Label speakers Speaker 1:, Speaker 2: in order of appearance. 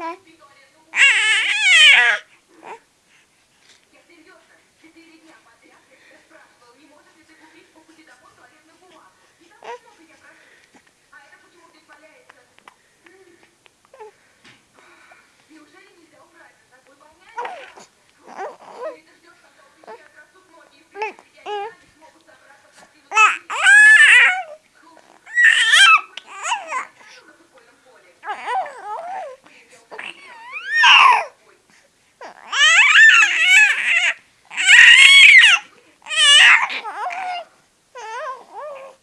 Speaker 1: 来。